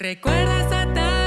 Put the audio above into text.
Recuerda esa tarde